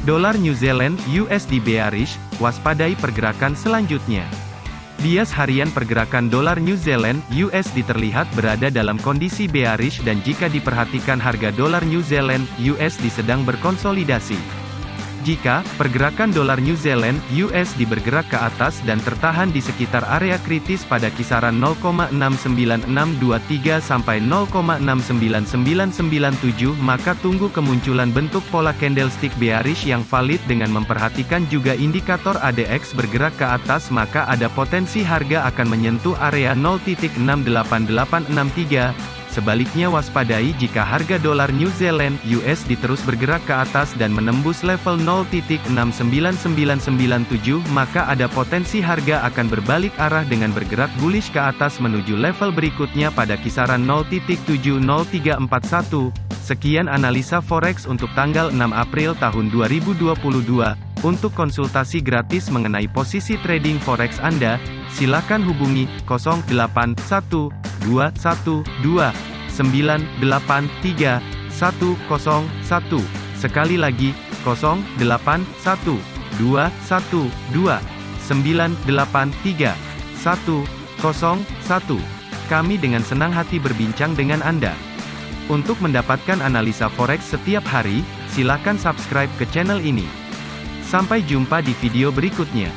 Dolar New Zealand USD bearish, waspadai pergerakan selanjutnya. Bias harian pergerakan dolar New Zealand USD terlihat berada dalam kondisi bearish dan jika diperhatikan harga dolar New Zealand USD sedang berkonsolidasi. Jika pergerakan dolar New Zealand USD bergerak ke atas dan tertahan di sekitar area kritis pada kisaran 0,69623 sampai 0,69997 maka tunggu kemunculan bentuk pola candlestick bearish yang valid dengan memperhatikan juga indikator ADX bergerak ke atas maka ada potensi harga akan menyentuh area 0.68863 Sebaliknya waspadai jika harga dolar New Zealand USD terus bergerak ke atas dan menembus level 0.69997 maka ada potensi harga akan berbalik arah dengan bergerak bullish ke atas menuju level berikutnya pada kisaran 0.70341. Sekian analisa forex untuk tanggal 6 April tahun 2022. Untuk konsultasi gratis mengenai posisi trading forex Anda, silakan hubungi 081212 983 101. Sekali lagi, 081212 983 101. Kami dengan senang hati berbincang dengan Anda. Untuk mendapatkan analisa forex setiap hari, silakan subscribe ke channel ini. Sampai jumpa di video berikutnya.